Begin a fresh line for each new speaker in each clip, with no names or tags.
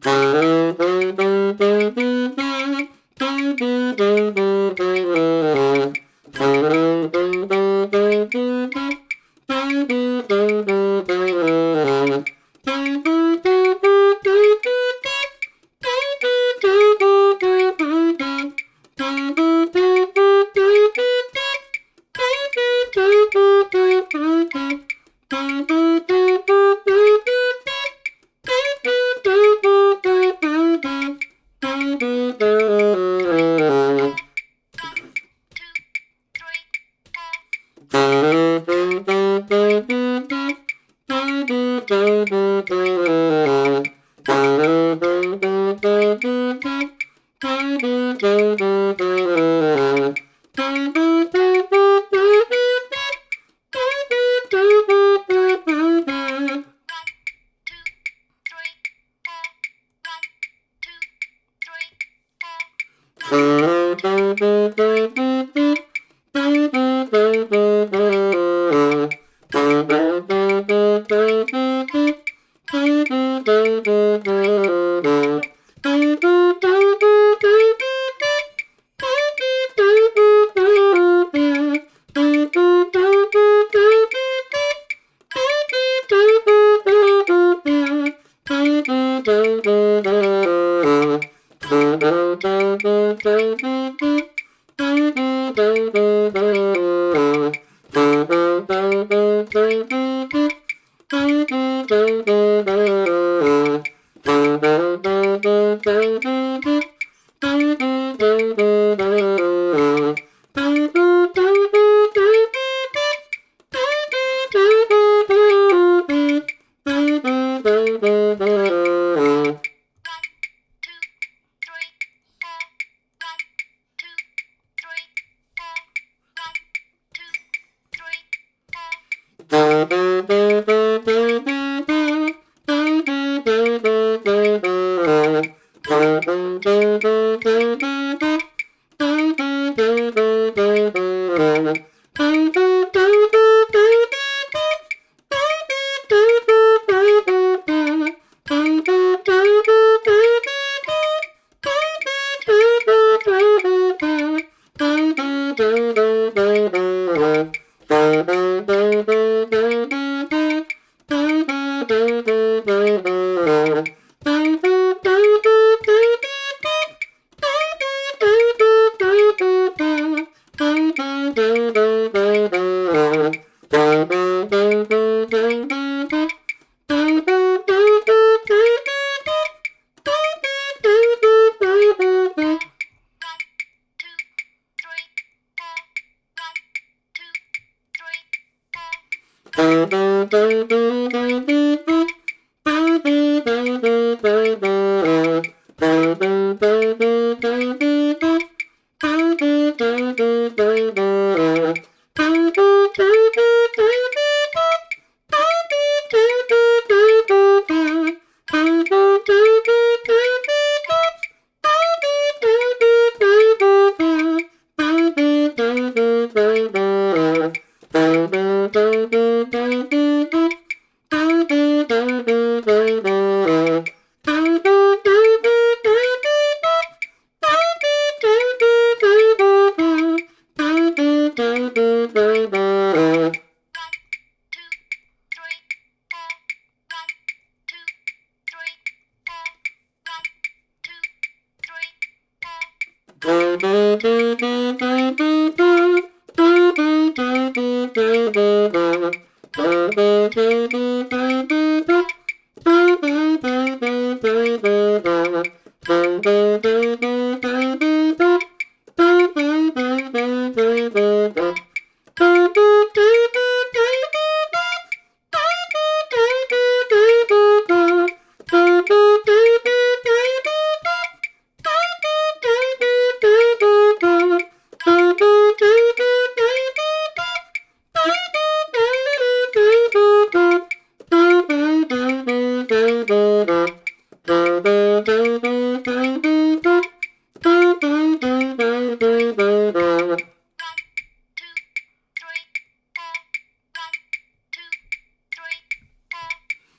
Thank you. do boom.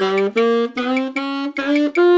Thank you.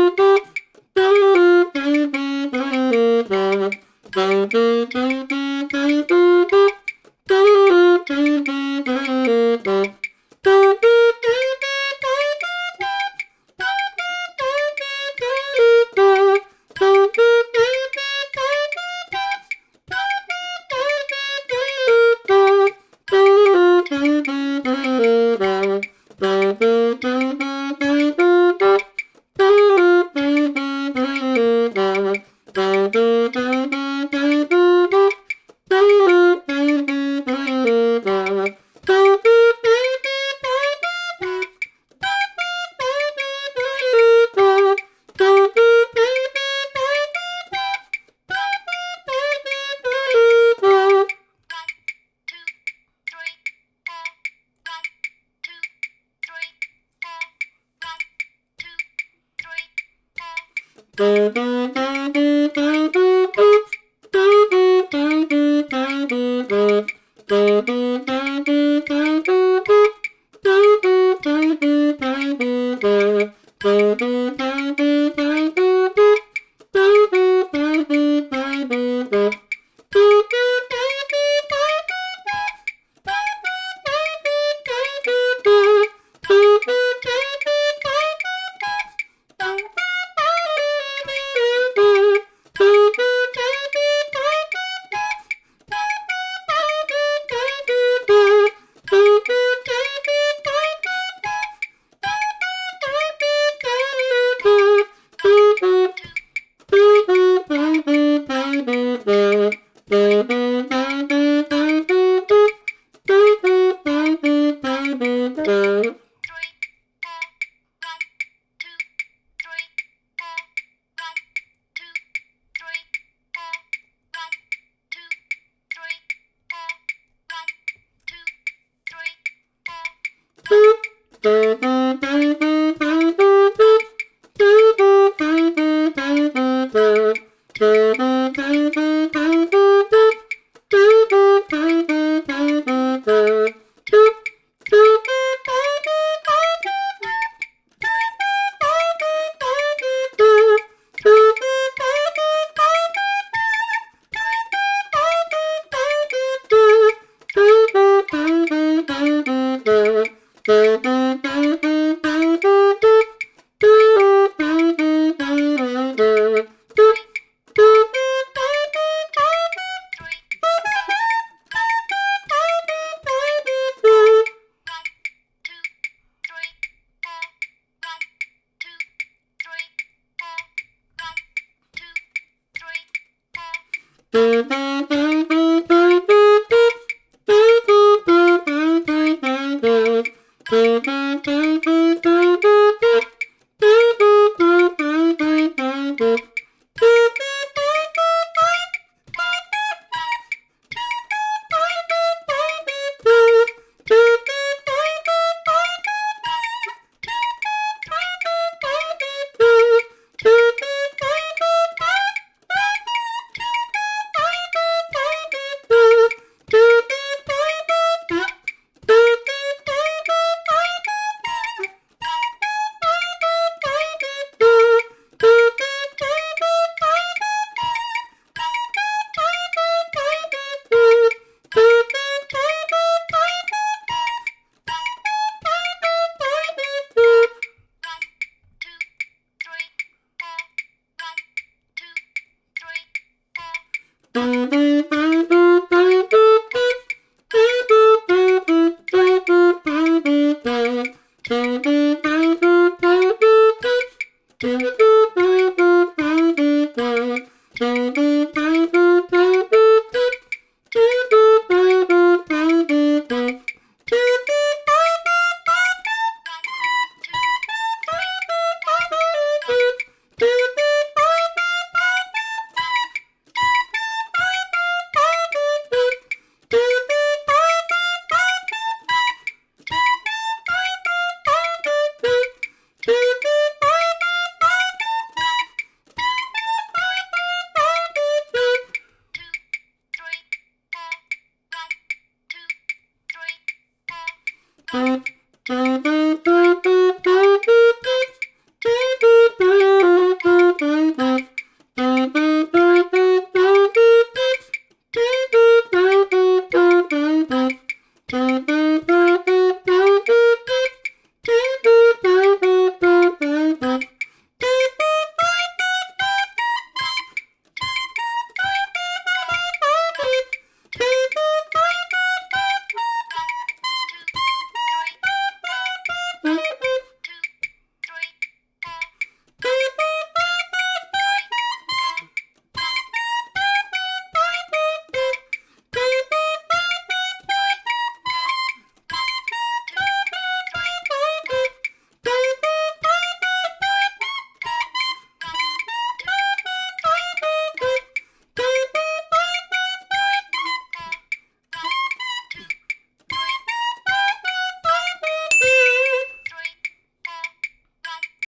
Mm-hmm. Música Thank you.